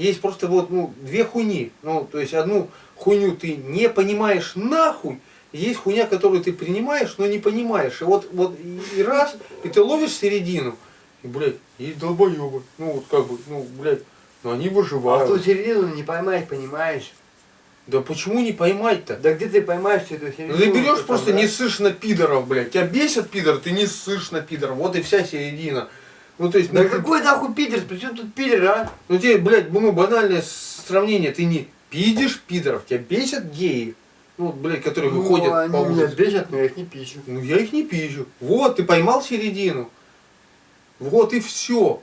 Есть просто вот, ну, две хуйни. Ну, то есть одну хуйню ты не понимаешь нахуй, есть хуйня, которую ты принимаешь, но не понимаешь. И вот, вот и- раз, и ты ловишь середину, и, блядь, и долбоебы. Ну, вот как бы, ну, блядь, ну они А выживают. ту середину не поймать, понимаешь? Да почему не поймать-то? Да где ты поймаешь эту середину? Ну ты берешь там, просто да? не ссышь на пидоров, блядь. Тебя бесит пидор, ты не ссышь на пидоров. Вот и вся середина. Ну то есть, Да ну, какой нахуй пидор? При чем тут пидор, а? ну тебе, блядь, ну банальное сравнение. Ты не пидишь пидоров, тебя бесят геи. Ну, вот, блядь, которые выходят ну, они по меня улице. бесят, но я их не пищу. Ну я их не пизжу. Вот, ты поймал середину. Вот и все.